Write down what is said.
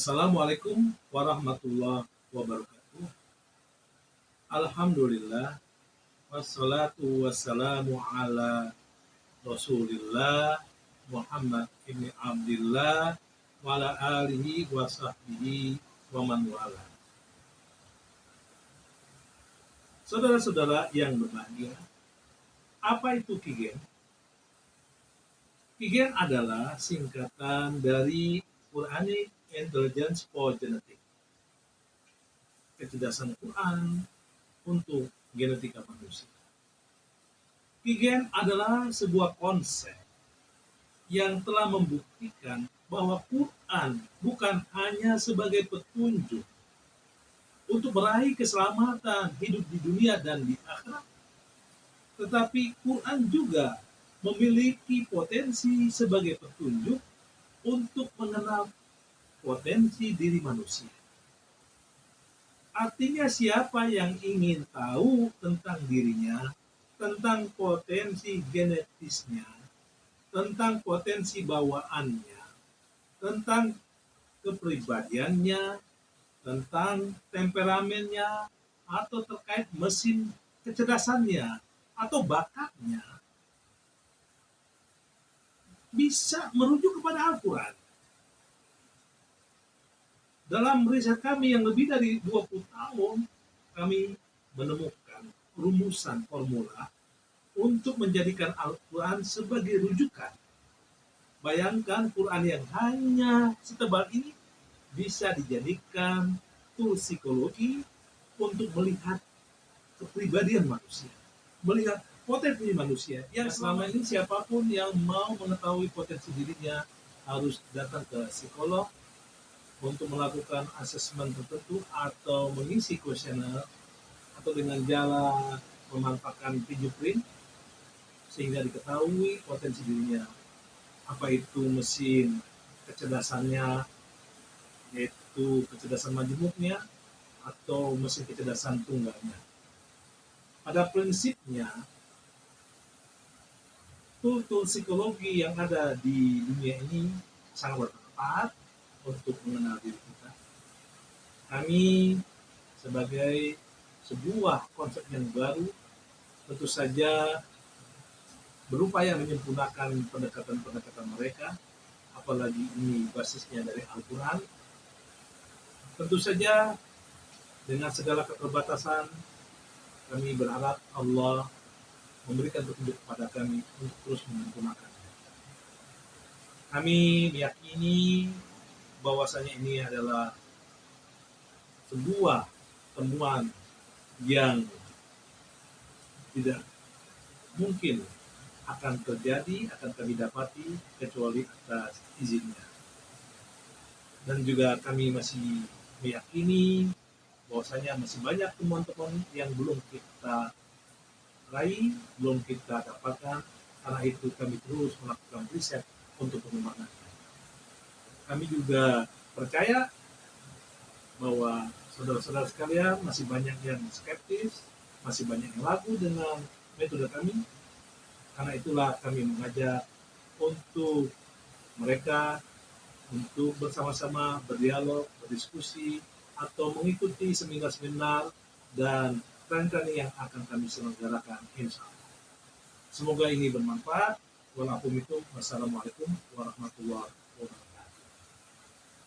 Assalamualaikum warahmatullahi wabarakatuh. Alhamdulillah wassalatu wassalamu ala Rasulillah Muhammad ibn Abdullah wa ala alihi wa sahbihi wa man wala. Saudara-saudara yang berbahagia, apa itu Kigen? Kigen adalah singkatan dari Quranic Intelligence for Genetic. Kecerdasan Quran untuk genetika manusia. Kigen adalah sebuah konsep yang telah membuktikan bahwa Quran bukan hanya sebagai petunjuk untuk meraih keselamatan hidup di dunia dan di akhirat, tetapi Quran juga memiliki potensi sebagai petunjuk untuk mengenal potensi diri manusia. Artinya siapa yang ingin tahu tentang dirinya, tentang potensi genetisnya, tentang potensi bawaannya, tentang kepribadiannya, tentang temperamennya, atau terkait mesin kecerdasannya, atau bakatnya, bisa merujuk kepada Al-Quran. Dalam riset kami yang lebih dari 20 tahun, kami menemukan rumusan formula untuk menjadikan Al-Quran sebagai rujukan. Bayangkan Quran yang hanya setebal ini bisa dijadikan tool psikologi untuk melihat kepribadian manusia, melihat potensi manusia. Yang selama ini siapa pun yang mau mengetahui potensi dirinya harus datang ke psikolog, untuk melakukan asesmen tertentu atau mengisi kuesioner atau dengan jalan memanfaatkan fingerprint sehingga diketahui potensi dirinya. Apa itu mesin kecerdasannya yaitu kecerdasan majemuknya atau mesin kecerdasan tunggalnya. Pada prinsipnya tool-tool psikologi yang ada di dunia ini sangat bermanfaat untuk mengenal diri kita. Kami sebagai sebuah konsep yang baru tentu saja berupaya menyempurnakan pendekatan-pendekatan mereka, apalagi ini basisnya dari Al-Quran. Tentu saja dengan segala keterbatasan, kami berharap Allah memberikan petunjuk kepada kami untuk terus menyempurnakan. Kami meyakini bahwasanya ini adalah sebuah temuan yang tidak mungkin akan terjadi, akan kami dapati kecuali atas izinnya. Dan juga kami masih meyakini bahwasanya masih banyak temuan-temuan yang belum kita raih, belum kita dapatkan, karena itu kami terus melakukan riset untuk pengembangan kami juga percaya bahwa saudara-saudara sekalian masih banyak yang skeptis, masih banyak yang lagu dengan metode kami. Karena itulah kami mengajak untuk mereka untuk bersama-sama berdialog, berdiskusi, atau mengikuti seminar-seminar dan training yang akan kami selenggarakan insya Allah. Semoga ini bermanfaat. Wassalamualaikum warahmatullahi wabarakatuh.